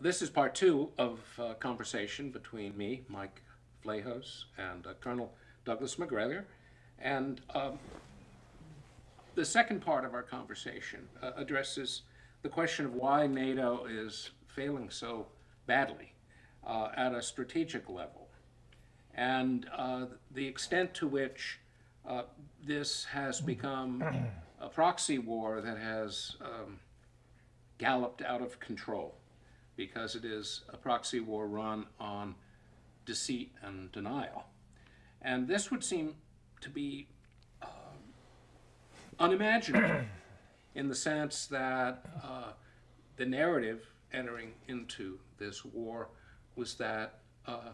this is part two of a conversation between me, Mike Vlahos, and uh, Colonel Douglas Macgregor. And um, the second part of our conversation uh, addresses the question of why NATO is failing so badly uh, at a strategic level and uh, the extent to which uh, this has become a proxy war that has um, galloped out of control because it is a proxy war run on deceit and denial. And this would seem to be uh, unimaginable in the sense that uh, the narrative entering into this war was that uh,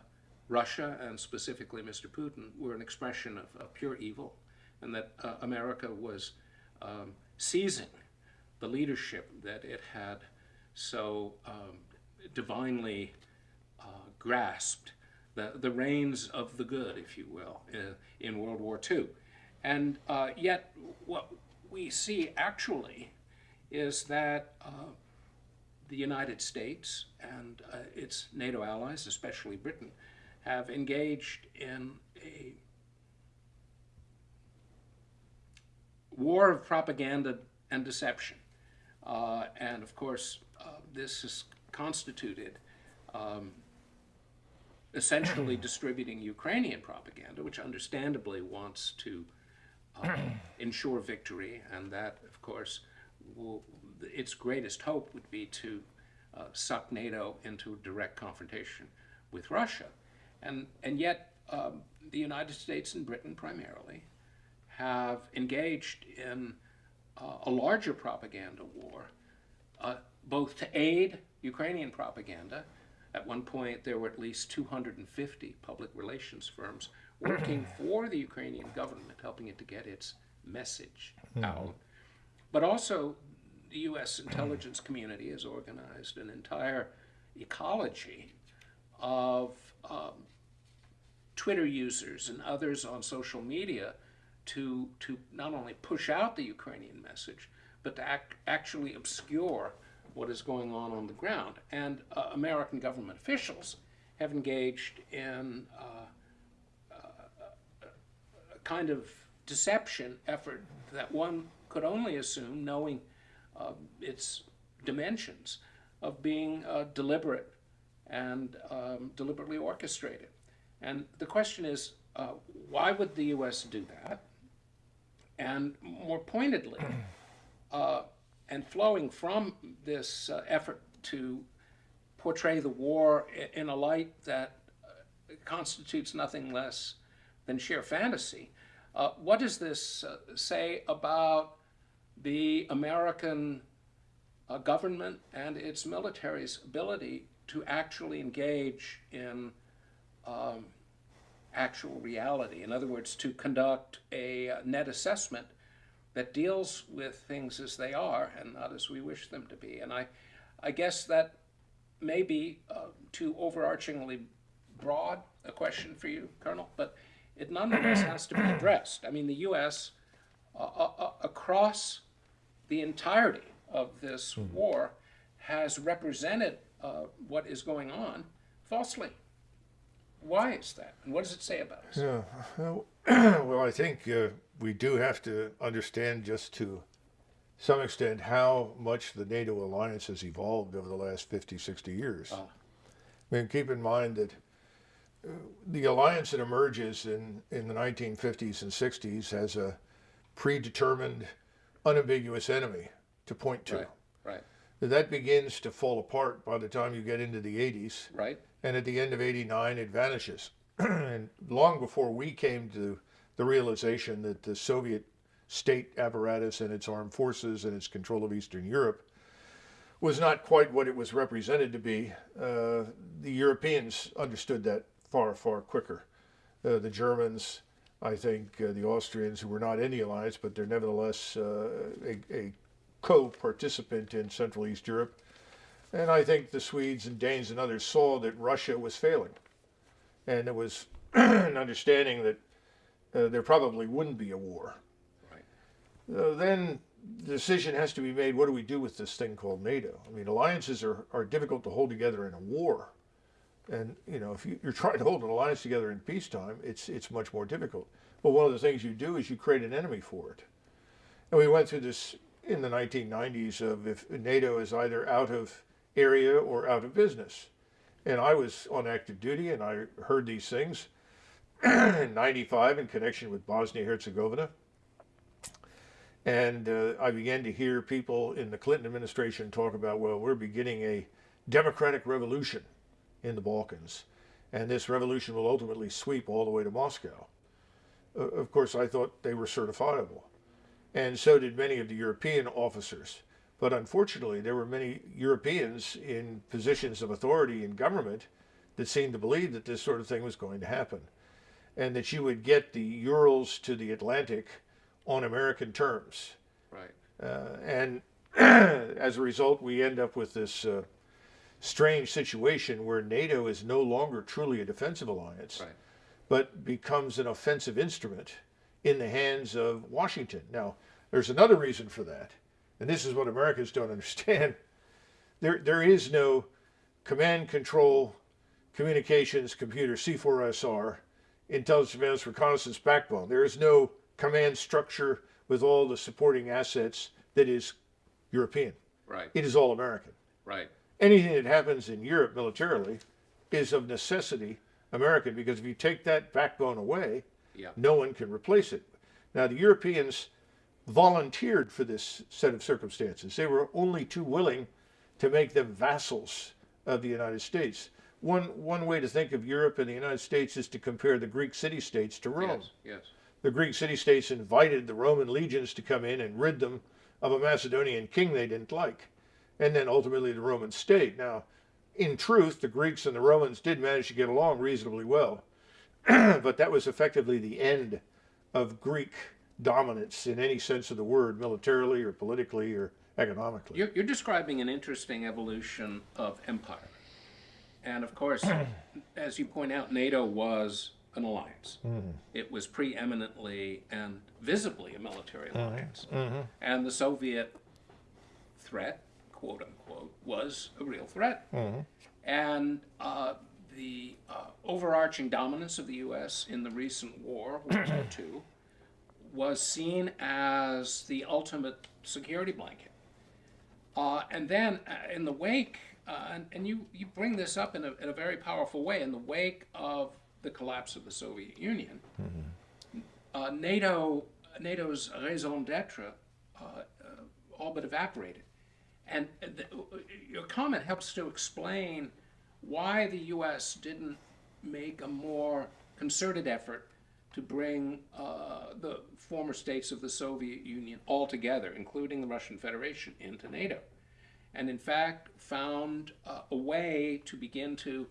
Russia and specifically Mr. Putin were an expression of, of pure evil and that uh, America was um, seizing the leadership that it had so um, divinely uh, grasped, the, the reins of the good, if you will, uh, in World War II. And uh, yet, what we see actually is that uh, the United States and uh, its NATO allies, especially Britain, have engaged in a war of propaganda and deception. Uh, and of course, uh, this is constituted um, essentially distributing Ukrainian propaganda, which understandably wants to uh, ensure victory, and that, of course, will, its greatest hope would be to uh, suck NATO into direct confrontation with Russia. And, and yet, um, the United States and Britain primarily have engaged in uh, a larger propaganda war, uh, both to aid Ukrainian propaganda. At one point, there were at least 250 public relations firms working for the Ukrainian government, helping it to get its message out. But also, the U.S. intelligence community has organized an entire ecology of um, Twitter users and others on social media to, to not only push out the Ukrainian message, but to ac actually obscure what is going on on the ground. And uh, American government officials have engaged in uh, uh, a kind of deception effort that one could only assume, knowing uh, its dimensions, of being uh, deliberate and um, deliberately orchestrated. And the question is, uh, why would the U.S. do that? And more pointedly, uh, and flowing from this uh, effort to portray the war in a light that uh, constitutes nothing less than sheer fantasy, uh, what does this uh, say about the American government and its military's ability to actually engage in um, actual reality. In other words, to conduct a uh, net assessment that deals with things as they are and not as we wish them to be. And I, I guess that may be uh, too overarchingly broad a question for you, Colonel, but it nonetheless has to be addressed. I mean, the U.S. Uh, uh, uh, across the entirety of this hmm. war has represented uh, what is going on falsely. Why is that? And what does it say about us? Yeah. well, I think uh, we do have to understand just to some extent how much the NATO alliance has evolved over the last 50, 60 years. Uh. I mean, keep in mind that uh, the alliance that emerges in, in the 1950s and 60s has a predetermined, unambiguous enemy to point to. Right, right. That begins to fall apart by the time you get into the 80s. Right and at the end of 89 it vanishes. And long before we came to the realization that the Soviet state apparatus and its armed forces and its control of Eastern Europe was not quite what it was represented to be, uh, the Europeans understood that far, far quicker. Uh, the Germans, I think, uh, the Austrians, who were not in the alliance, but they're nevertheless uh, a, a co-participant in Central East Europe, and I think the Swedes and Danes and others saw that Russia was failing. And there was an understanding that uh, there probably wouldn't be a war. Right. Uh, then the decision has to be made what do we do with this thing called NATO? I mean, alliances are, are difficult to hold together in a war. And, you know, if you, you're trying to hold an alliance together in peacetime, it's, it's much more difficult. But one of the things you do is you create an enemy for it. And we went through this in the 1990s of if NATO is either out of area or out of business. And I was on active duty and I heard these things in 95 in connection with Bosnia Herzegovina. And uh, I began to hear people in the Clinton administration talk about, well, we're beginning a democratic revolution in the Balkans. And this revolution will ultimately sweep all the way to Moscow. Uh, of course, I thought they were certifiable. And so did many of the European officers. But unfortunately, there were many Europeans in positions of authority in government that seemed to believe that this sort of thing was going to happen. And that you would get the Urals to the Atlantic on American terms. Right. Uh, and as a result, we end up with this uh, strange situation where NATO is no longer truly a defensive alliance, Right. but becomes an offensive instrument in the hands of Washington. Now, there's another reason for that, and this is what Americans don't understand. There, there is no command control communications computer C4SR intelligence surveillance reconnaissance backbone. There is no command structure with all the supporting assets that is European. Right. It is all American. Right. Anything that happens in Europe militarily is of necessity American because if you take that backbone away, Yeah. no one can replace it. Now, the Europeans volunteered for this set of circumstances. They were only too willing to make them vassals of the United States. One, one way to think of Europe and the United States is to compare the Greek city states to Rome Yes. Yes. the Greek city states invited the Roman legions to come in and rid them of a Macedonian king they didn't like, and then ultimately the Roman state. Now, in truth, the Greeks and the Romans did manage to get along reasonably well, but that was effectively the end of Greek dominance in any sense of the word, militarily or politically or economically. You're, you're describing an interesting evolution of empire. And of course, as you point out, NATO was an alliance. It was preeminently and visibly a military alliance. And the Soviet threat, quote unquote, was a real threat. And uh, the uh, overarching dominance of the U.S. in the recent war, World War II, was seen as the ultimate security blanket. Uh, and then uh, in the wake, uh, and, and you, you bring this up in a, in a very powerful way, in the wake of the collapse of the Soviet Union, uh, NATO, NATO's raison d'etre uh, uh, all but evaporated. And the, your comment helps to explain why the U.S. didn't make a more concerted effort to bring uh, the former states of the Soviet Union all together, including the Russian Federation, into NATO. And in fact, found uh, a way to begin to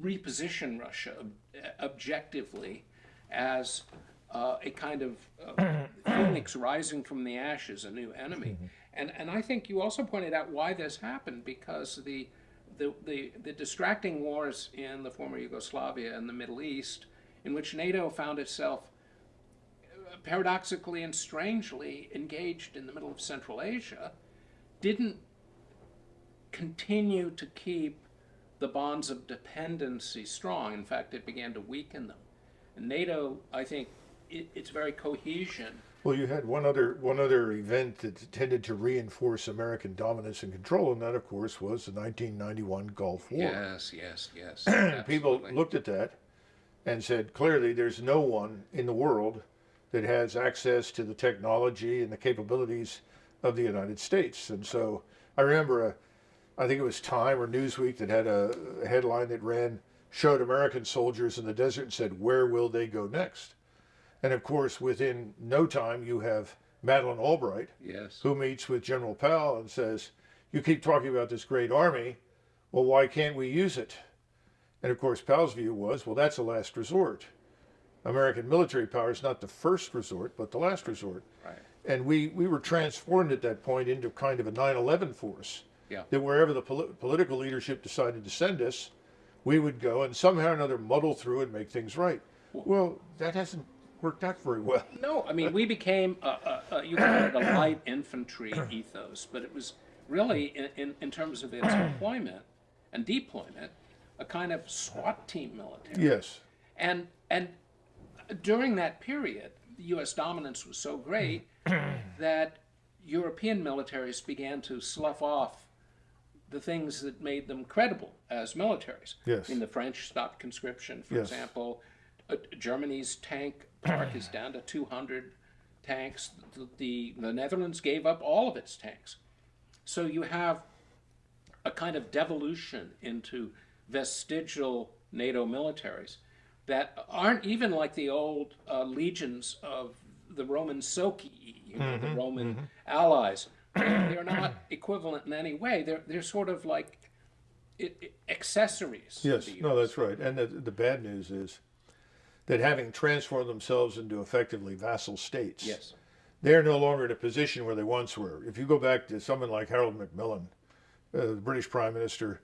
reposition Russia ob- objectively as uh, a kind of uh, phoenix rising from the ashes, a new enemy. And, and I think you also pointed out why this happened because the, the, the, the distracting wars in the former Yugoslavia and the Middle East, in which NATO found itself paradoxically and strangely engaged in the middle of Central Asia, didn't continue to keep the bonds of dependency strong. In fact, it began to weaken them. And NATO, I think, it, its very cohesion. Well, you had one other one other event that tended to reinforce American dominance and control, and that, of course, was the 1991 Gulf War. Yes, yes, yes. People looked at that and said, clearly, there's no one in the world that has access to the technology and the capabilities of the United States. And so I remember, a, I think it was Time or Newsweek that had a, a headline that ran, showed American soldiers in the desert and said, where will they go next? And of course, within no time, you have Madeleine Albright, Yes. who meets with General Powell and says, You keep talking about this great army. Well, why can't we use it? And of course, Powell's view was, Well, that's a last resort. American military power is not the first resort, but the last resort. Right. And we, we were transformed at that point into kind of a 9 11 force. Yeah. That wherever the poli- political leadership decided to send us, we would go and somehow or another muddle through and make things right. Well, that hasn't worked out very well. No, I mean, we became, a, a, a, you call it a light infantry ethos, but it was really, in, in, in terms of its employment and deployment, a kind of SWAT team military. Yes. And, and during that period, the U.S. dominance was so great that European militaries began to slough off the things that made them credible as militaries. Yes. I mean, the French stopped conscription, for Yes. example. Uh, Germany's tank park is down to 200 tanks. The, the, the Netherlands gave up all of its tanks. So you have a kind of devolution into vestigial NATO militaries that aren't even like the old uh, legions of the Roman Socii, you know, the Roman allies. They're, they're not equivalent in any way. They're they're sort of like it, it- accessories. Yes, no, that's right. And the, the bad news is that having transformed themselves into effectively vassal states, Yes. they're no longer in a position where they once were. If you go back to someone like Harold Macmillan, uh, the British Prime Minister,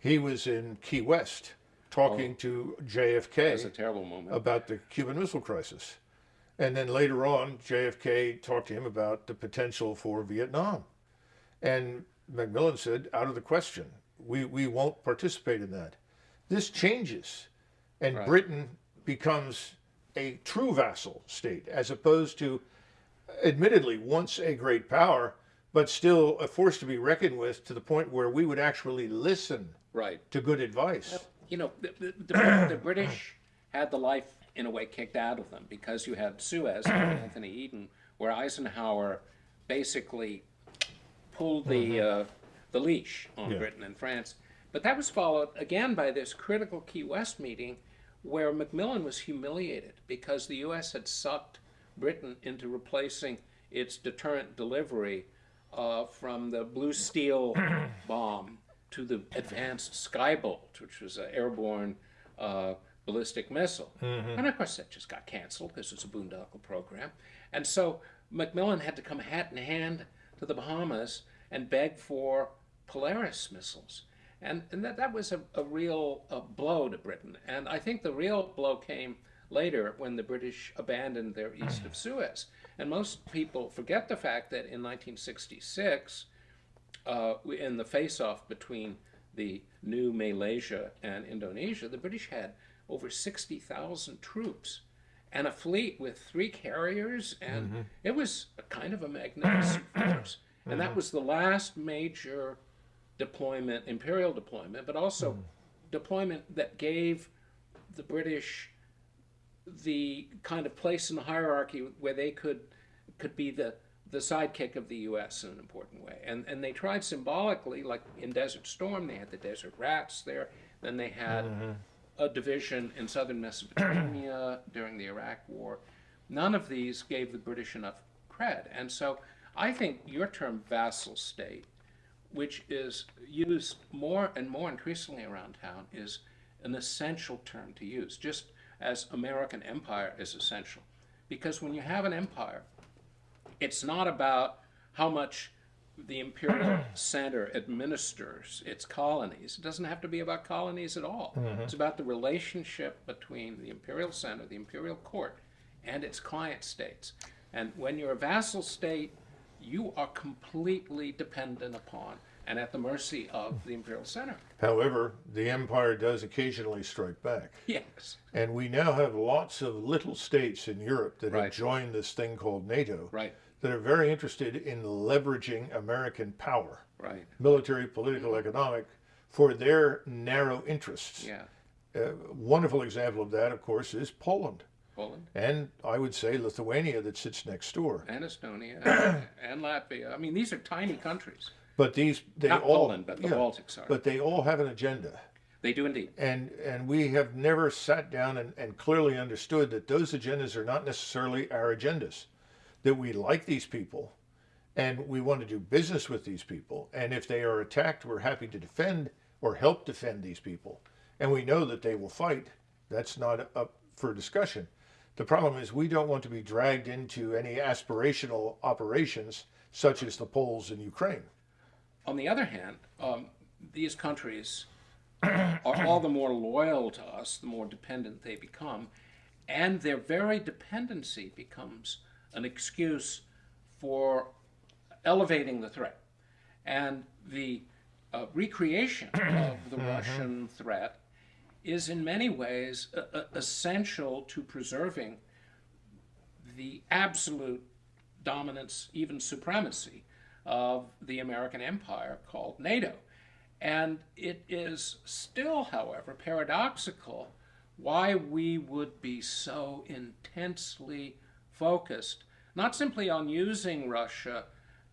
he was in Key West talking oh. to It was JFK a terrible moment. about the Cuban Missile Crisis. And then later on, JFK talked to him about the potential for Vietnam. And Macmillan said, out of the question, we, we won't participate in that. This changes, and Right. Britain becomes a true vassal state, as opposed to, admittedly, once a great power, but still a force to be reckoned with to the point where we would actually listen right. to good advice. you know, the, the, the, the British had the life in a way kicked out of them because you had Suez and Anthony Eden, where Eisenhower basically pulled the uh, the leash on Yeah. Britain and France. But that was followed again by this critical Key West meeting, where Macmillan was humiliated because the U.S. had sucked Britain into replacing its deterrent delivery uh, from the Blue Steel bomb to the advanced Skybolt, which was an airborne uh, ballistic missile. And of course, that just got canceled because it's a boondoggle program. And so Macmillan had to come hat in hand to the Bahamas and beg for Polaris missiles. And, and that, that was a, a real uh blow to Britain. And I think the real blow came later when the British abandoned their east of Suez. And most people forget the fact that in 1966, uh, in the face-off between the new Malaysia and Indonesia, the British had over 60,000 troops and a fleet with three carriers, and mm-hmm. it was a kind of a magnificent force. And that mm-hmm. was the last major deployment, imperial deployment, but also mm. deployment that gave the British the kind of place in the hierarchy where they could could be the the sidekick of the U.S. in an important way. And and they tried symbolically, like in Desert Storm, they had the Desert Rats there. Then they had mm-hmm. a division in southern Mesopotamia during the Iraq War. None of these gave the British enough cred. And so I think your term vassal state, which is used more and more increasingly around town, is an essential term to use, just as American empire is essential. Because when you have an empire, it's not about how much the imperial center administers its colonies. It doesn't have to be about colonies at all. Mm-hmm. It's about the relationship between the imperial center, the imperial court, and its client states. And when you're a vassal state, you are completely dependent upon and at the mercy of the imperial center. However, the empire does occasionally strike back. Yes. And we now have lots of little states in Europe that have joined this thing called NATO Right. that are very interested in leveraging American power, Right. military, political, mm-hmm. economic, for their narrow interests. Yeah. A wonderful example of that, of course, is Poland. Poland And I would say Lithuania that sits next door. and Estonia and Latvia. I mean, these are tiny countries. But these, they Not all, Poland, but the yeah, Baltics are. but they all have an agenda. They do indeed. And, and we have never sat down and, and clearly understood that those agendas are not necessarily our agendas. That we like these people and we want to do business with these people. And if they are attacked, we're happy to defend or help defend these people. And we know that they will fight. That's not up for discussion. The problem is we don't want to be dragged into any aspirational operations such as the Poles in Ukraine. On the other hand, um, these countries are all the more loyal to us the more dependent they become. and their very dependency becomes an excuse for elevating the threat. And the uh, recreation of the Russian threat is in many ways uh, uh, essential to preserving the absolute dominance, even supremacy, of the American empire called NATO. And it is still, however, paradoxical why we would be so intensely focused, not simply on using Russia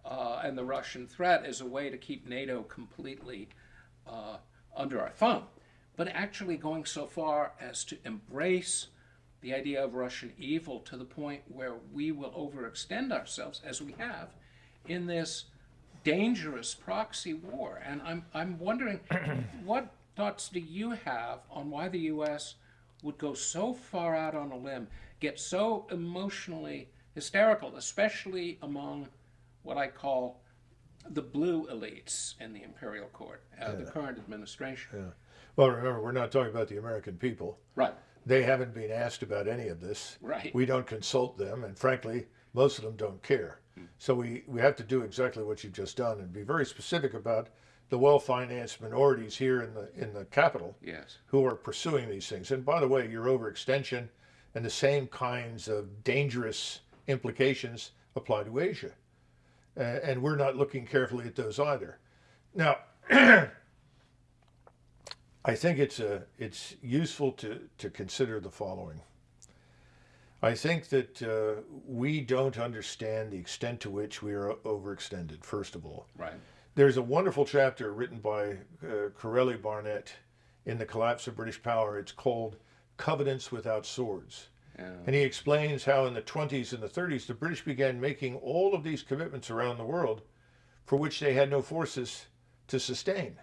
uh, and the Russian threat as a way to keep NATO completely uh, under our thumb, but actually going so far as to embrace the idea of Russian evil to the point where we will overextend ourselves, as we have, in this dangerous proxy war. And I'm, I'm wondering, what thoughts do you have on why the U.S. would go so far out on a limb, get so emotionally hysterical, especially among what I call the blue elites in the imperial court, uh, the current administration? Yeah. Well, remember, we're not talking about the American people. Right. They haven't been asked about any of this. Right. We don't consult them, and frankly, most of them don't care. So we, we have to do exactly what you've just done and be very specific about the well-financed minorities here in the in the capital Yes. who are pursuing these things. And by the way, your overextension and the same kinds of dangerous implications apply to Asia. Uh, and we're not looking carefully at those either. Now, I think it's a it's useful to to consider the following. I think that uh, we don't understand the extent to which we are overextended. First of all, Right. there's a wonderful chapter written by uh, Corelli Barnett in The Collapse of British Power. It's called Covenants Without Swords. Yeah. And he explains how in the 20s and the 30s, the British began making all of these commitments around the world for which they had no forces to sustain.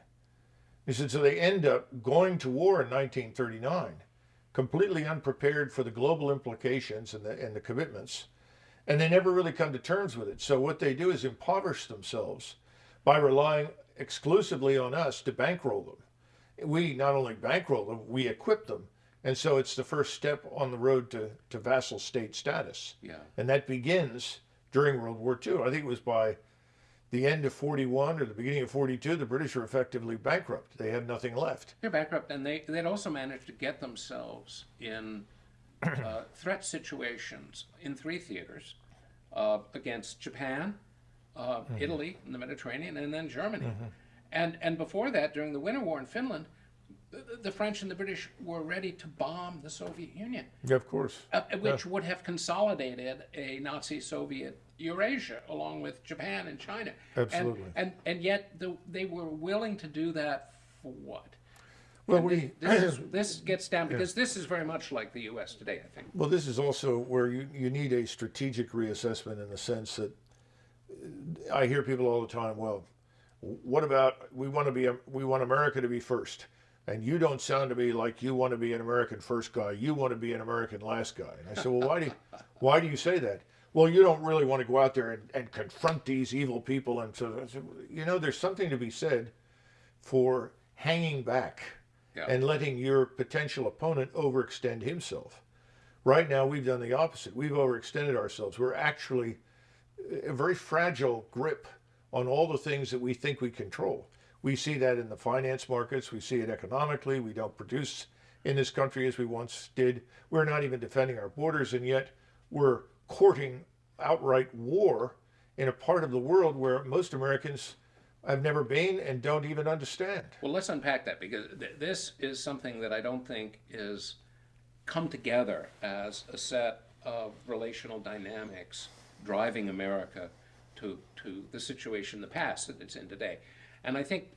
He said, so they end up going to war in 1939, completely unprepared for the global implications and the, and the commitments, and they never really come to terms with it. So what they do is impoverish themselves by relying exclusively on us to bankroll them. We not only bankroll them, we equip them. And so it's the first step on the road to, to vassal state status. Yeah. And that begins during World War II. I think it was by the end of 41 or the beginning of 42, the British were effectively bankrupt. They had nothing left. They're bankrupt, and they they'd also managed to get themselves in uh, threat situations in three theaters uh, against Japan, uh, Italy in the Mediterranean, and then Germany. And and before that, during the Winter War in Finland, the, the French and the British were ready to bomb the Soviet Union, Yeah, of course. uh, which would have consolidated a Nazi-Soviet Eurasia along with Japan and China. Absolutely. And and, yet the, they were willing to do that for what? Well, And we, this, is, this gets down because this is very much like the U.S. today, I think. Well, this is also where you, you need a strategic reassessment in the sense that uh, I hear people all the time, well, what about we want to be a we want America to be first. And you don't sound to me like you want to be an American first guy. You want to be an American last guy. And I said, well, why do you, why do you say that? Well, you don't really want to go out there and, and confront these evil people. And so, you know, there's something to be said for hanging back Yeah. and letting your potential opponent overextend himself. Right now, we've done the opposite. We've overextended ourselves. We're actually a very fragile grip on all the things that we think we control. We see that in the finance markets. We see it economically. We don't produce in this country as we once did. We're not even defending our borders, and yet we're courting outright war in a part of the world where most Americans have never been and don't even understand. Well, let's unpack that because th- this is something that I don't think is come together as a set of relational dynamics driving America to, to the situation, the past that it's in today. And I think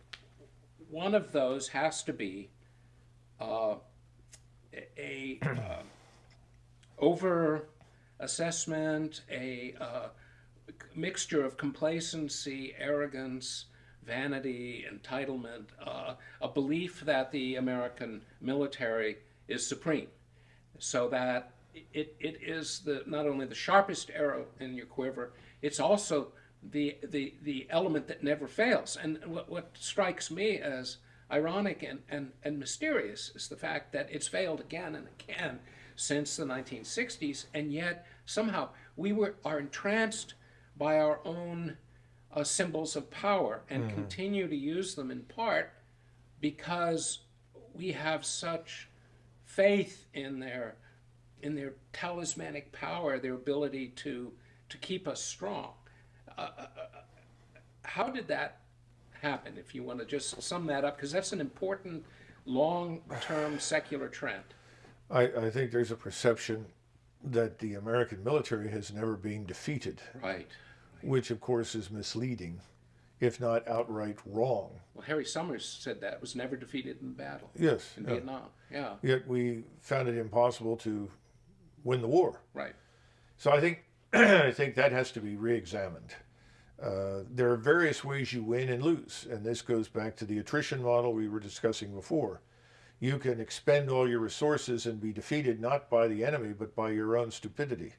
one of those has to be uh, a, a uh, over assessment, a uh, mixture of complacency, arrogance, vanity, entitlement, uh, a belief that the American military is supreme, so that it, it is the not only the sharpest arrow in your quiver, it's also the the the element that never fails. And what, what strikes me as ironic and, and, and mysterious is the fact that it's failed again and again since the 1960s, and yet somehow we were are entranced by our own uh, symbols of power and continue to use them in part because we have such faith in their in their talismanic power, their ability to to keep us strong. Uh, uh, how did that happen? If you want to just sum that up, because that's an important long-term secular trend. I, I think there's a perception that the American military has never been defeated, Right. which of course is misleading, if not outright wrong. Well, Harry Summers said that was never defeated in battle Yes. in yeah. Vietnam. Yeah. Yet we found it impossible to win the war. Right. So I think I think that has to be re-examined. Uh, there are various ways you win and lose, and this goes back to the attrition model we were discussing before. You can expend all your resources and be defeated not by the enemy but by your own stupidity.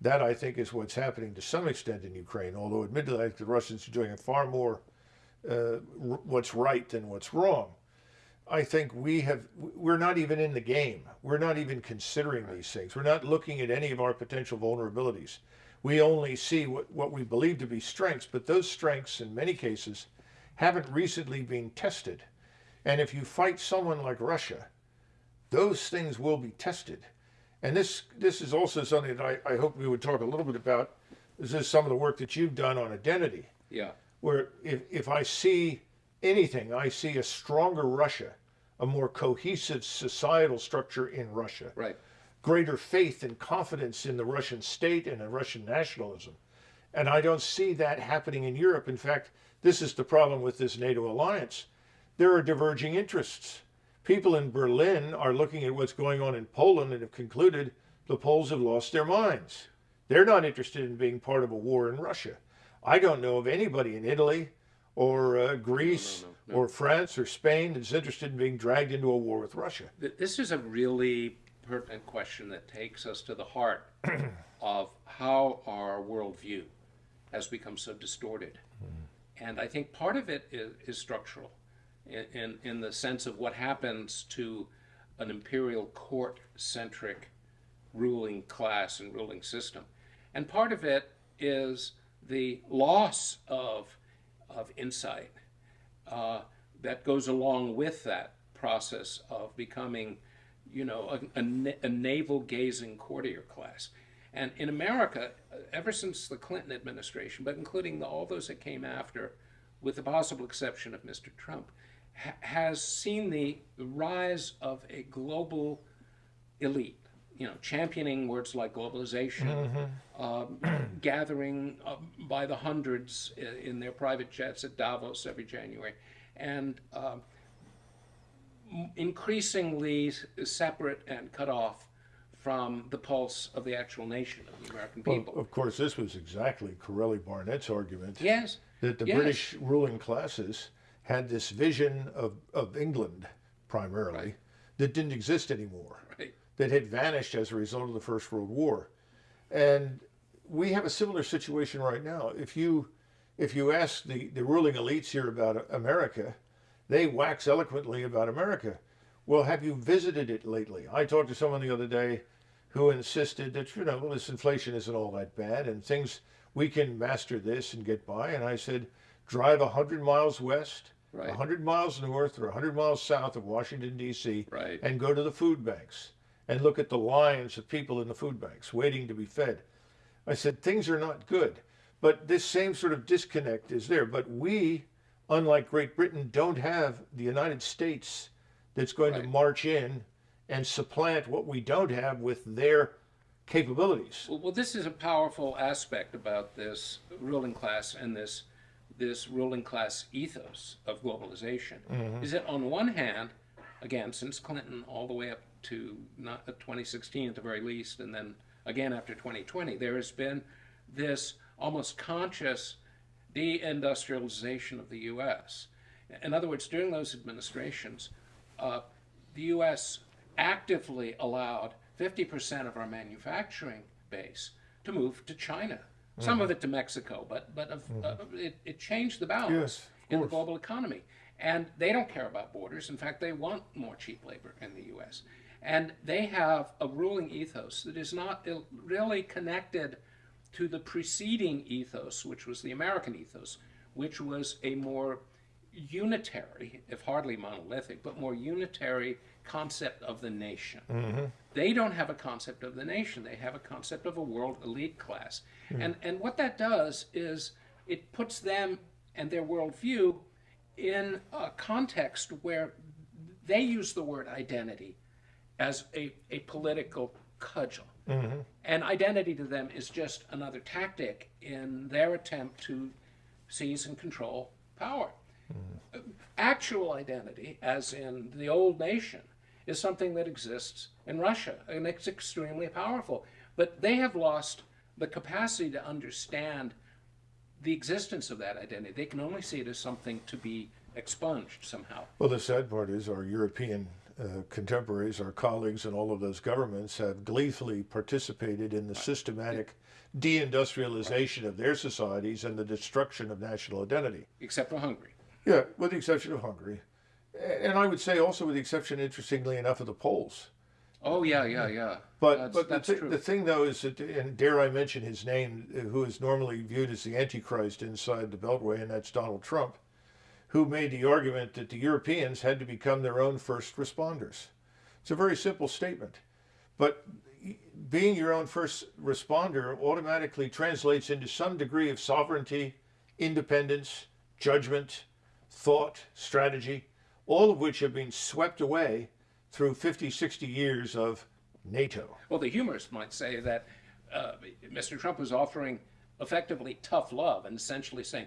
That I think is what's happening to some extent in Ukraine. Although admittedly, the Russians are doing a far more uh, what's right than what's wrong. I think we have, we're not even in the game. We're not even considering these things. We're not looking at any of our potential vulnerabilities. We only see what, what we believe to be strengths, but those strengths, in many cases, haven't recently been tested. And if you fight someone like Russia, those things will be tested. And this, this is also something that I, I hope we would talk a little bit about. This is some of the work that you've done on identity Yeah. where if, if I see anything, I see a stronger Russia, a more cohesive societal structure in Russia, Right. greater faith and confidence in the Russian state and in Russian nationalism. And I don't see that happening in Europe. In fact, this is the problem with this NATO alliance. There are diverging interests. People in Berlin are looking at what's going on in Poland and have concluded the Poles have lost their minds. They're not interested in being part of a war in Russia. I don't know of anybody in Italy or uh, Greece no, or France or Spain that's interested in being dragged into a war with Russia. This is a really pertinent question that takes us to the heart of how our worldview has become so distorted. And I think part of it is, is structural in, in, the sense of what happens to an imperial court centric ruling class and ruling system. And part of it is the loss of, of insight uh, that goes along with that process of becoming, you know, a, a, a navel gazing courtier class. And in America, uh, ever since the Clinton administration, but including the, all those that came after, with the possible exception of Mr. Trump, ha- has seen the rise of a global elite, you know, championing words like globalization, um, gathering uh, by the hundreds i- in their private jets at Davos every January, and um, increasingly separate and cut off from the pulse of the actual nation of the American Well, people. of course, this was exactly Corelli Barnett's argument yes, that the yes. British ruling classes had this vision of, of England primarily Right. that didn't exist anymore, right, that had vanished as a result of the First World War. And we have a similar situation right now. If you if you ask the, the ruling elites here about America, they wax eloquently about America. Well, have you visited it lately? I talked to someone the other day who insisted that, you know, well, this inflation isn't all that bad and things, we can master this and get by. And I said, drive 100 miles west, Right. 100 miles north, or 100 miles south of Washington, D.C., Right. and go to the food banks and look at the lines of people in the food banks waiting to be fed. I said, things are not good. But this same sort of disconnect is there. But we, unlike Great Britain, don't have the United States that's going to march in and supplant what we don't have with their capabilities. Well, well, this is a powerful aspect about this ruling class and this this ruling class ethos of globalization. Is that on one hand, again, since Clinton all the way up to not uh, 2016 at the very least, and then again after 2020, there has been this almost conscious deindustrialization of the U.S. In other words, during those administrations, uh, the U.S. actively allowed 50% of our manufacturing base to move to China. Some of it to Mexico, but but of, uh, it, it changed the balance Yes, in the global economy. And they don't care about borders. In fact, they want more cheap labor in the US. And they have a ruling ethos that is not really connected to the preceding ethos, which was the American ethos, which was a more unitary, if hardly monolithic, but more unitary concept of the nation. Mm-hmm. They don't have a concept of the nation. They have a concept of a world elite class. Hmm. And, and what that does is it puts them and their worldview in a context where they use the word identity as a, a political cudgel. Mm-hmm. And identity to them is just another tactic in their attempt to seize and control power. Actual identity, as in the old nation, is something that exists in Russia, and it's extremely powerful. But they have lost the capacity to understand the existence of that identity. They can only see it as something to be expunged somehow. Well, the sad part is our European uh, contemporaries, our colleagues in all of those governments have gleefully participated in the systematic deindustrialization of their societies and the destruction of national identity. Except for Hungary. Yeah, with the exception of Hungary. And I would say also with the exception, interestingly enough, of the Poles. Oh yeah, yeah, yeah. But that's, but the, that's thi- true. the thing though is that, and dare I mention his name, who is normally viewed as the Antichrist inside the Beltway, and that's Donald Trump, who made the argument that the Europeans had to become their own first responders. It's a very simple statement, but being your own first responder automatically translates into some degree of sovereignty, independence, judgment, thought, strategy, all of which have been swept away through 50, 60 years of NATO. Well, the humorist might say that uh, Mr. Trump was offering effectively tough love and essentially saying,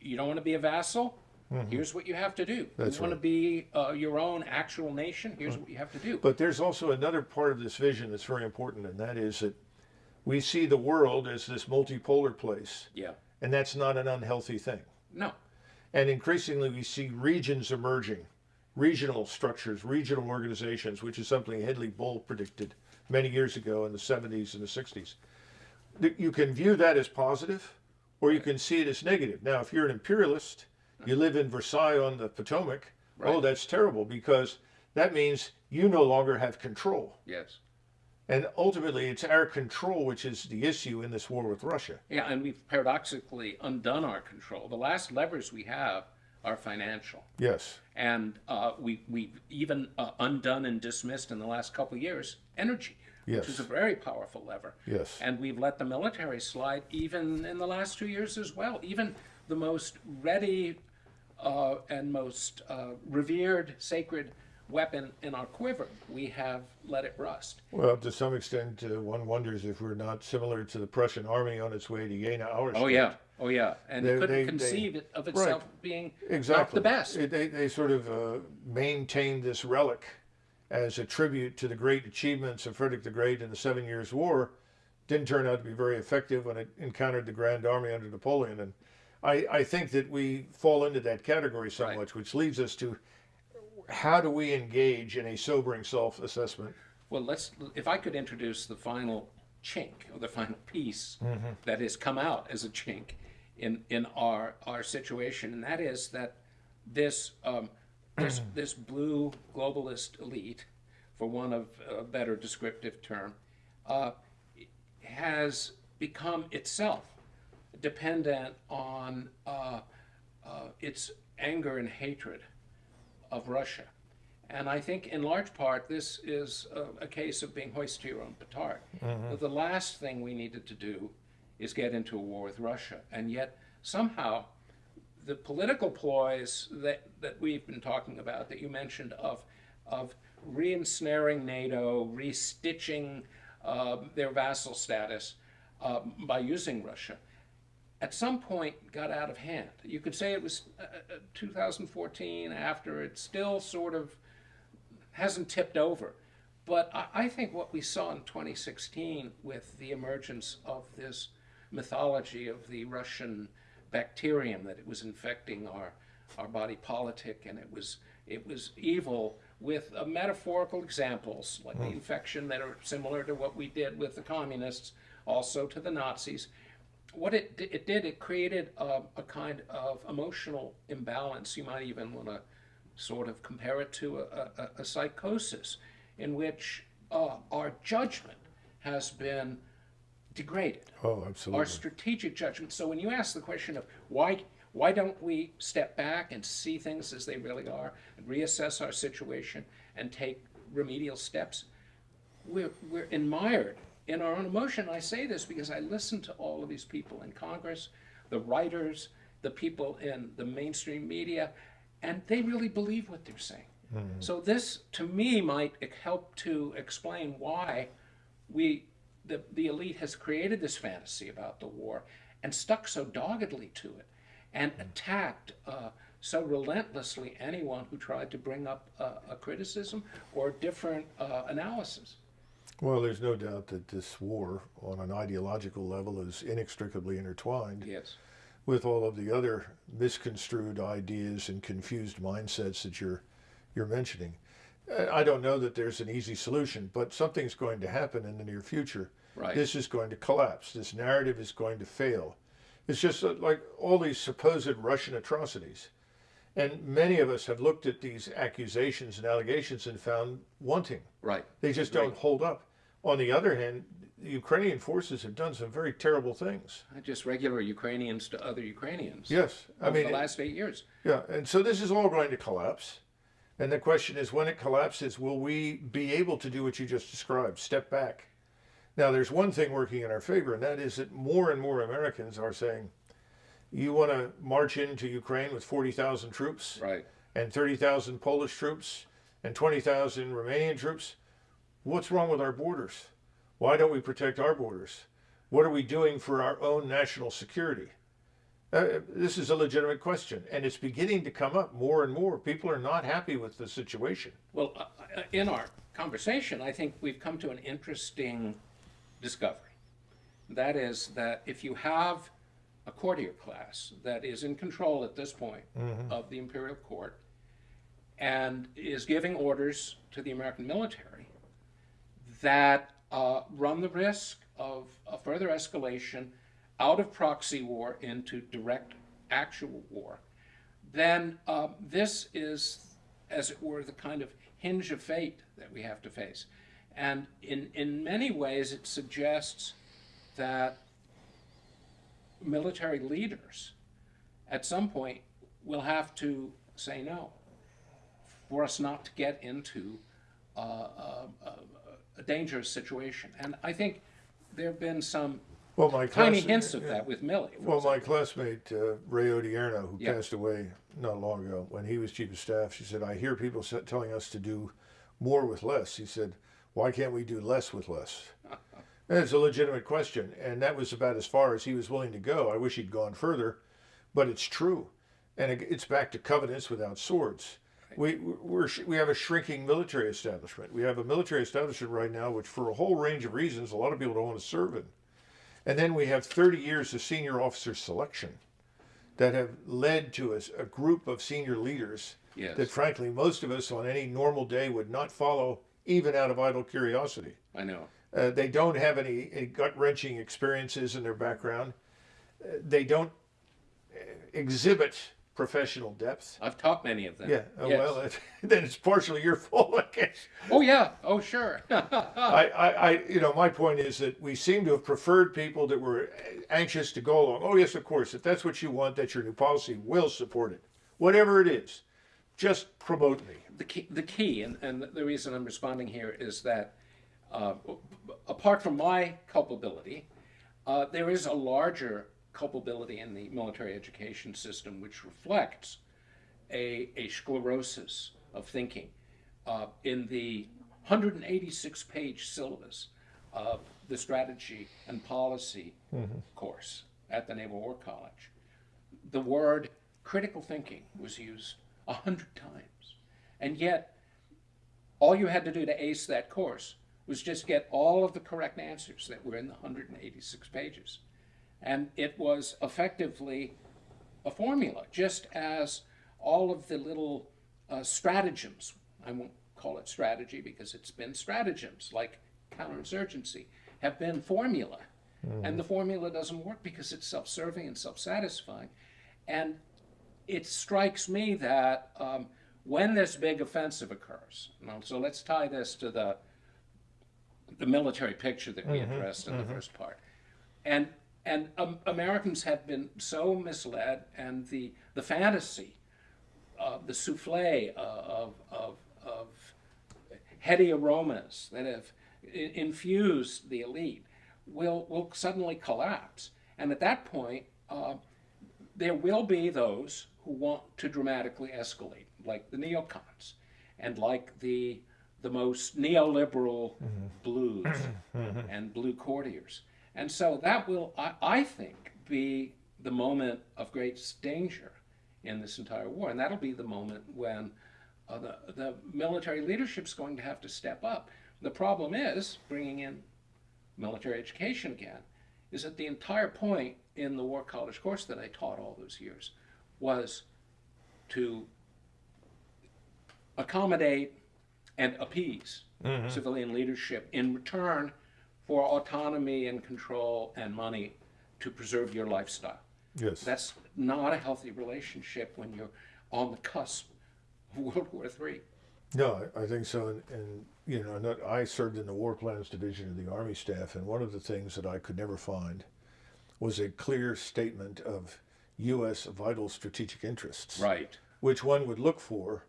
you don't want to be a vassal? Here's what you have to do. That's you want to be uh, your own actual nation? Here's what you have to do. But there's also another part of this vision that's very important, and that is that we see the world as this multipolar place, yeah. and that's not an unhealthy thing. No. And increasingly, we see regions emerging, regional structures, regional organizations, which is something Hedley Bull predicted many years ago in the 70s and the 60s. You can view that as positive, or you can see it as negative. Now, if you're an imperialist, you live in Versailles on the Potomac, oh, that's terrible because that means you no longer have control. Yes. And ultimately, it's our control which is the issue in this war with Russia. Yeah, and we've paradoxically undone our control. The last levers we have are financial. Yes. And uh, we, we've even uh, undone and dismissed in the last couple of years energy, Yes. which is a very powerful lever. Yes. And we've let the military slide even in the last two years as well. Even the most ready uh, and most uh, revered sacred weapon in our quiver, we have let it rust. Well, to some extent, uh, one wonders if we're not similar to the Prussian army on its way to Jena, Auerstedt. Oh, yeah. Oh, yeah. And They- it couldn't they- they- conceive it of itself being Exactly. not the best. It- They, they sort of uh, maintained this relic as a tribute to the great achievements of Frederick the Great in the Seven Years' War. Didn't turn out to be very effective when it encountered the Grand Army under Napoleon. And I, I think that we fall into that category so Right. much, which leads us to how do we engage in a sobering self assessment? Well, let's. If I could introduce the final chink or the final piece Mm-hmm. that has come out as a chink in in our our situation, and that is that this um, this this blue globalist elite, for one of a better descriptive term, uh, has become itself dependent on uh, uh, its anger and hatred of Russia. And I think in large part this is a, a case of being hoist to your own petard. That The last thing we needed to do is get into a war with Russia. And yet somehow the political ploys that, that we've been talking about, that you mentioned, of, of re-ensnaring NATO, restitching uh, their vassal status uh, by using Russia, at some point got out of hand. You could say it was uh, uh, 2014 after it still sort of hasn't tipped over. But I, I think what we saw in 2016 with the emergence of this mythology of the Russian bacterium that it was infecting our, our body politic and it was, it was evil with uh, metaphorical examples like the infection that are similar to what we did with the communists, also to the Nazis. What it, it did, it created a, a kind of emotional imbalance. You might even want to sort of compare it to a, a, a psychosis in which uh, our judgment has been degraded. Oh, absolutely. Our strategic judgment. So when you ask the question of why, why don't we step back and see things as they really are and reassess our situation and take remedial steps? We're, we're admired in our own emotion. I say this because I listen to all of these people in Congress, the writers, the people in the mainstream media, and they really believe what they're saying. So this, to me, might help to explain why we, the, the elite has created this fantasy about the war and stuck so doggedly to it and attacked uh, so relentlessly anyone who tried to bring up uh, a criticism or different uh, analysis. Well, there's no doubt that this war, on an ideological level, is inextricably intertwined Yes. with all of the other misconstrued ideas and confused mindsets that you're you're mentioning. I don't know that there's an easy solution, but something's going to happen in the near future. Right. This is going to collapse. This narrative is going to fail. It's just uh, like all these supposed Russian atrocities. And many of us have looked at these accusations and allegations and found wanting. Right. They just don't hold up. On the other hand, the Ukrainian forces have done some very terrible things. Just regular Ukrainians to other Ukrainians. Yes, I mean, the last eight years. yeah, and so this is all going to collapse. And the question is, when it collapses, will we be able to do what you just described? Step back. Now, there's one thing working in our favor, and that is that more and more Americans are saying, "You want to march into Ukraine with 40,000 troops Right. and 30,000 Polish troops and 20,000 Romanian troops? What's wrong with our borders? Why don't we protect our borders? What are we doing for our own national security? Uh, this is a legitimate question, and it's beginning to come up more and more. People are not happy with the situation. Well, uh, uh, in our conversation, I think we've come to an interesting discovery. That is that if you have a courtier class that is in control at this point of the imperial court and is giving orders to the American military that uh, run the risk of a further escalation out of proxy war into direct actual war, then um, this is, as it were, the kind of hinge of fate that we have to face. And in, in many ways, it suggests that military leaders at some point will have to say no for us not to get into uh, a, a, a dangerous situation. And I think there have been some Well, my tiny hints of that with Milley. Well, my classmate uh, Ray Odierno, who Yeah. passed away not long ago, when he was chief of staff, she said, "I hear people telling us to do more with less." He said, "Why can't we do less with less?" it's a legitimate question, and that was about as far as he was willing to go. I wish he'd gone further, but it's true, and it's back to covenants without swords. We we're, we have a shrinking military establishment. We have a military establishment right now, which, for a whole range of reasons, a lot of people don't want to serve in. And then we have 30 years of senior officer selection that have led to a, a group of senior leaders Yes. that, frankly, most of us on any normal day would not follow, even out of idle curiosity. I know. Uh, they don't have any, any gut wrenching experiences in their background. Uh, they don't uh, exhibit professional depth. I've taught many of them. Yeah, uh, Yes. well, it, then it's partially your fault, I guess. Oh yeah. Oh sure. I, I, I, you know, my point is that we seem to have preferred people that were anxious to go along. Oh, yes, of course. If that's what you want, that's your new policy. We'll support it. Whatever it is, just promote me. the key, the key, and, and the reason I'm responding here is that, uh, apart from my culpability, uh, there is a larger culpability in the military education system which reflects a, a sclerosis of thinking. Uh, in the 186 page syllabus of the strategy and policy course at the Naval War College, the word critical thinking was used a hundred times. And yet, all you had to do to ace that course was just get all of the correct answers that were in the 186 pages. And it was effectively a formula, just as all of the little uh, stratagems, I won't call it strategy because it's been stratagems like counterinsurgency, have been formula. And the formula doesn't work because it's self serving and self satisfying. And it strikes me that um, when this big offensive occurs, so let's tie this to the the military picture that we addressed in the first part, and and um, Americans have been so misled, and the the fantasy, uh, the souffle of of of heady aromas that have infused the elite will will suddenly collapse, and at that point. Uh, there will be those who want to dramatically escalate, like the neocons, and like the the most neoliberal blues and blue courtiers. And so that will, I, I think, be the moment of greatest danger in this entire war, and that'll be the moment when uh, the the military leadership's going to have to step up. The problem is bringing in military education again is that the entire point in the war college course that I taught all those years was to accommodate and appease mm-hmm. civilian leadership in return for autonomy and control and money to preserve your lifestyle. Yes. That's not a healthy relationship when you're on the cusp of World War III. No, I I think so. And, and you know, not, I served in the War Plans Division of the Army Staff, and one of the things that I could never find was a clear statement of U.S. vital strategic interests, Right. which one would look for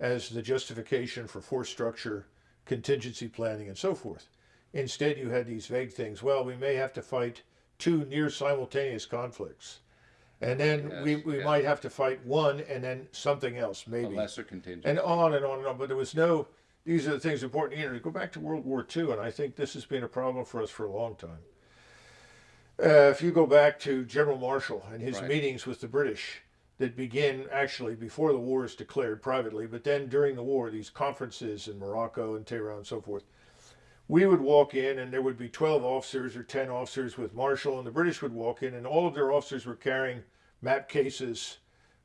as the justification for force structure, contingency planning, and so forth. Instead, you had these vague things. Well, we may have to fight two near simultaneous conflicts. And then we, Yes, we yeah. might have to fight one and then something else, A maybe lesser contingent. and on and on and on. But there was no. These are the things important. You know, to go back to World War II, and I think this has been a problem for us for a long time. Uh, if you go back to General Marshall and his Right. meetings with the British that begin actually before the war is declared privately, but then during the war, these conferences in Morocco and Tehran and so forth, we would walk in and there would be 12 officers or 10 officers with Marshall, and the British would walk in, and all of their officers were carrying map cases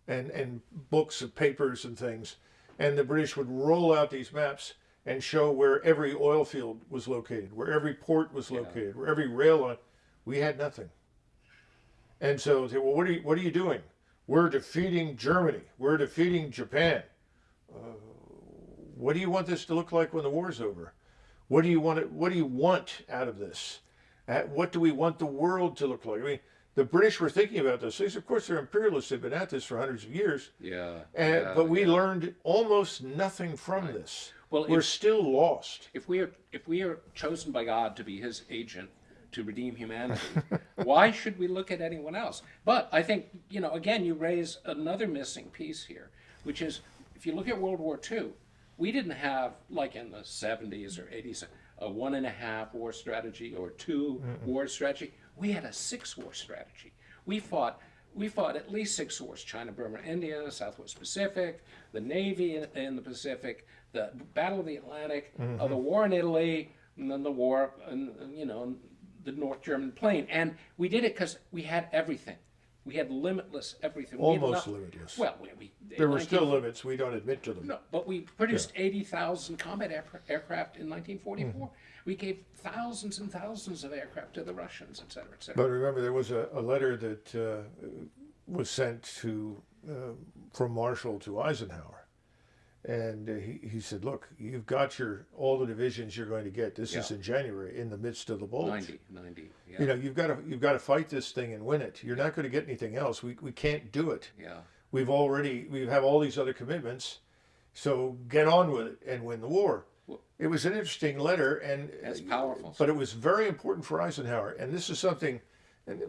and, and books of papers and things. And the British would roll out these maps and show where every oil field was located, where every port was located, where every rail line. We had nothing. And so they well, what are you, what are you doing? We're defeating Germany. We're defeating Japan. Uh, what do you want this to look like when the war's over? What do you want? It, what do you want out of this? Uh, what do we want the world to look like? I mean, the British were thinking about those things. Of course, they're imperialists. They've been at this for hundreds of years. yeah. And, yeah, but we yeah. learned almost nothing from this. Well, we're if- still lost. if we are if we are chosen by God to be His agent to redeem humanity, why should we look at anyone else? But I think you know again you raise another missing piece here, which is if you look at World War II, we didn't have like in the 70s or 80s a one and a half war strategy or 2 war strategy. We had a six war strategy. We fought we fought at least six wars China, Burma, India, Southwest Pacific, the Navy in, in the Pacific, the Battle of the Atlantic, uh, the war in Italy, and then the war, in, you know, the North German plain. And we did it because we had everything. We had limitless everything. We had Almost not- limitless. Well, we, we, There were 19 still limits. We don't admit to them. no, but we produced 80,000 combat aircra- aircraft in 1944. Mm-hmm. We gave thousands and thousands of aircraft to the Russians, et cetera, et cetera. But remember, there was a, a letter that uh, was sent to uh, from Marshall to Eisenhower, and uh, he, he said, "Look, you've got your all the divisions you're going to get. This is in January, in the midst of the bulge. 90, 90, yeah. You know, you've got to you've got to fight this thing and win it. You're not going to get anything else. We we can't do it. yeah. We've already we have all these other commitments, so get on with it and win the war." Well- It was an interesting letter, and It's powerful. but it was very important for Eisenhower. And this is something, and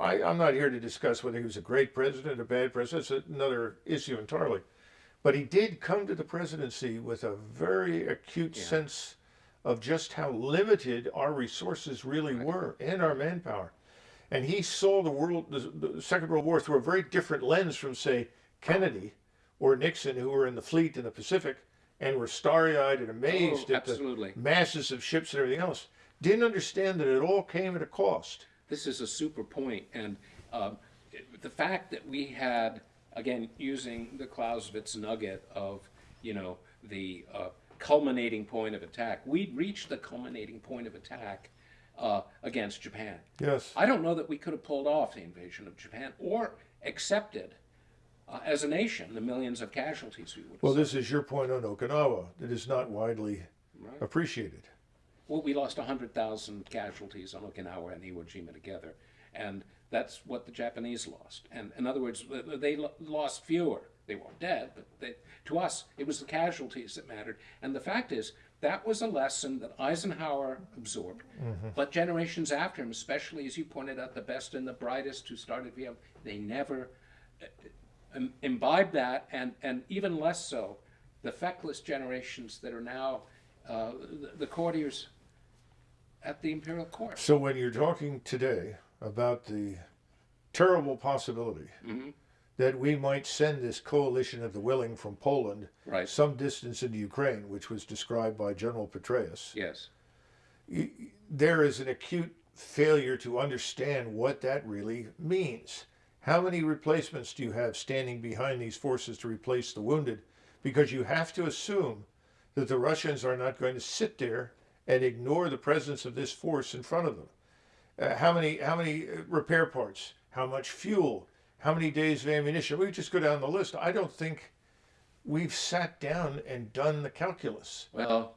I, I'm not here to discuss whether he was a great president, a bad president. That's another issue entirely. But he did come to the presidency with a very acute sense of just how limited our resources really were and our manpower. And he saw the world, the, the Second World War, through a very different lens from, say, Kennedy or Nixon, who were in the fleet in the Pacific and were starry-eyed and amazed Oh, at the masses of ships and everything else. Didn't understand that it all came at a cost. This is a super point, and um, it- the fact that we had, again, using the Clausewitz nugget of, you know, the uh, culminating point of attack, we'd reached the culminating point of attack uh, against Japan. Yes. I don't know that we could have pulled off the invasion of Japan or accepted uh, as a nation the millions of casualties we would have. Well, this is your point on Okinawa that is not widely Right. appreciated. Well, we lost 100,000 casualties on Okinawa and Iwo Jima together, and that's what the Japanese lost. And in other words, they lost fewer. They weren't dead, but they, to us, it was the casualties that mattered. And the fact is, that was a lesson that Eisenhower absorbed, but generations after him, especially as you pointed out, the best and the brightest who started Vietnam, they never uh, imbibed that, and, and even less so, the feckless generations that are now uh, the, the courtiers at the imperial court. So when you're talking today about the terrible possibility Mm-hmm. that we might send this coalition of the willing from Poland Right. some distance into Ukraine, which was described by General Petraeus, Yes. there is an acute failure to understand what that really means. How many replacements do you have standing behind these forces to replace the wounded? Because you have to assume that the Russians are not going to sit there and ignore the presence of this force in front of them. Uh, how many how many uh, repair parts? How much fuel? How many days of ammunition? We just go down the list. I don't think we've sat down and done the calculus. Well,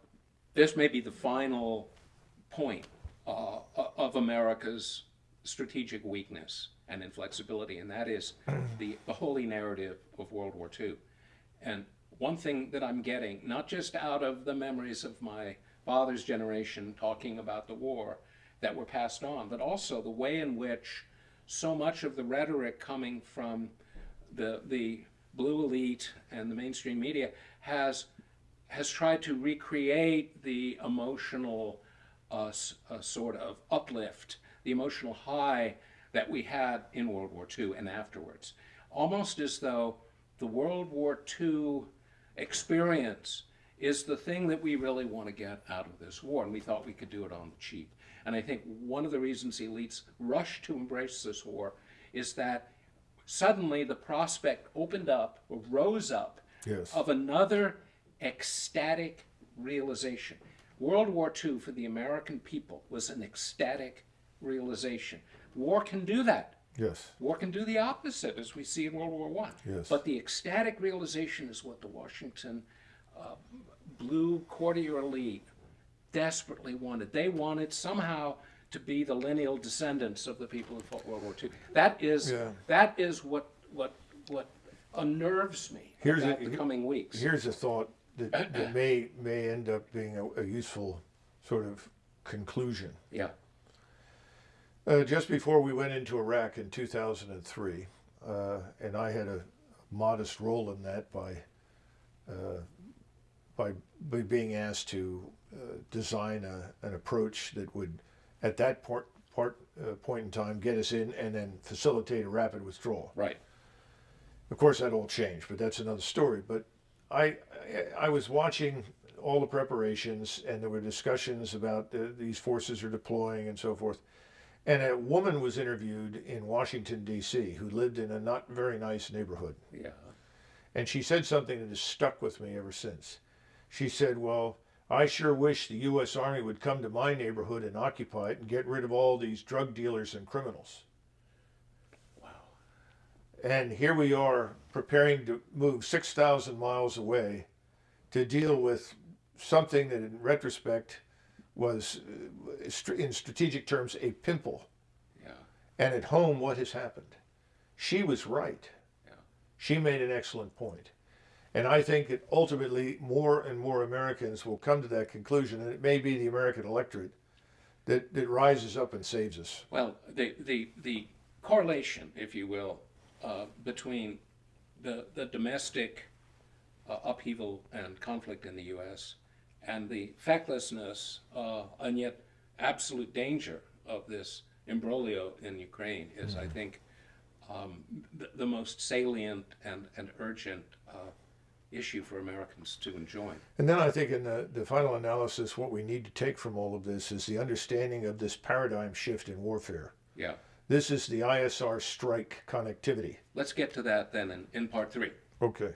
this may be the final point uh, of America's strategic weakness and inflexibility, and that is the, the holy narrative of World War II. And one thing that I'm getting, not just out of the memories of my father's generation talking about the war that were passed on, but also the way in which so much of the rhetoric coming from the, the blue elite and the mainstream media has has tried to recreate the emotional uh, uh, sort of uplift, the emotional high that we had in World War II and afterwards. Almost as though the World War II experience is the thing that we really want to get out of this war, and we thought we could do it on the cheap. And I think one of the reasons elites rushed to embrace this war is that suddenly the prospect opened up or rose up Yes. of another ecstatic realization. World War II for the American people was an ecstatic realization. War can do that. Yes. War can do the opposite, as we see in World War One. Yes. But the ecstatic realization is what the Washington uh, blue courtier elite desperately wanted. They wanted somehow to be the lineal descendants of the people who fought World War II. That is Yeah. that is what what what unnerves me Here's about a- the coming weeks. Here's a thought that, that may may end up being a, a useful sort of conclusion. yeah. Uh, just before we went into Iraq in 2003, uh, and I had a modest role in that by uh, by, by being asked to uh, design a, an approach that would, at that part, part uh, point in time, get us in and then facilitate a rapid withdrawal. Right. Of course, that all changed, but that's another story. But I, I, was watching all the preparations, and there were discussions about the, these forces are deploying and so forth. And a woman was interviewed in Washington D.C. who lived in a not very nice neighborhood, Yeah. and she said something that has stuck with me ever since. She said, "Well, I sure wish the U.S. Army would come to my neighborhood and occupy it and get rid of all these drug dealers and criminals." Wow. And here we are preparing to move 6,000 miles away to deal with something that, in retrospect, was, uh, in strategic terms, a pimple. Yeah. And at home, what has happened? She was right. Yeah. She made an excellent point. And I think that ultimately more and more Americans will come to that conclusion, and it may be the American electorate that, that rises up and saves us. Well, the, the, the correlation, if you will, uh, between the, the domestic uh, upheaval and conflict in the U.S. and the fecklessness uh, and yet absolute danger of this imbroglio in Ukraine is, I think, um, the, the most salient and, and urgent uh, issue for Americans to enjoy. And then I think in the, the final analysis, what we need to take from all of this is the understanding of this paradigm shift in warfare. Yeah. This is the ISR strike connectivity. Let's get to that then in, in part three. Okay.